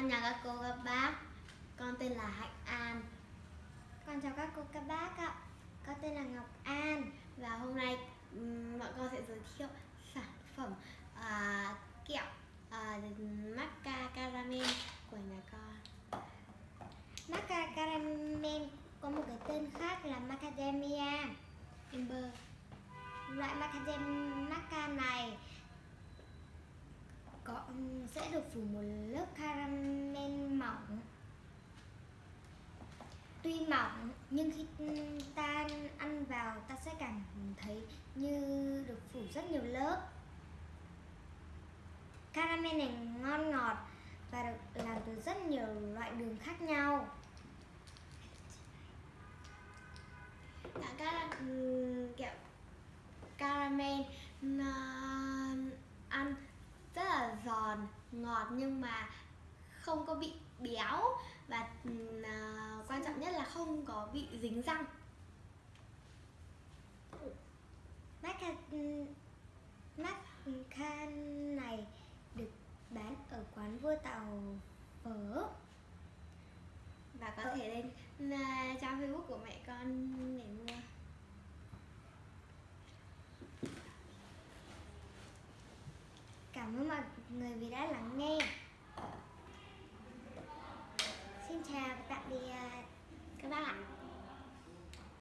Con chào các cô các bác. Con tên là Hạnh An. Con chào các cô các bác ạ. Con tên là Ngọc An. Và hôm nay bọn con sẽ giới thiệu sản phẩm uh, kẹo à, uh, Macca Caramel của nhà con. Macca Caramel có một cái tên khác là Macadamia. Amber Loại Macadamia maca này sẽ được phủ một lớp caramel mỏng. Tuy mỏng, nhưng khi ta ăn vào, ta sẽ cảm thấy như được phủ rất nhiều lớp. Caramel này ngon ngọt và được làm từ rất nhiều loại đường khác nhau. Các ừ, kẹo caramel uh, ăn rất là giòn ngọt nhưng mà không có bị béo. Và uh, quan trọng nhất là không có bị dính răng. Maca Maca này được bán ở quán vua tàu phở. Và có thể lên uh, trang facebook của mẹ con Cảm ơn mọi người vì đã lắng nghe. Xin chào và tạm biệt ờ, các bạn. ạ.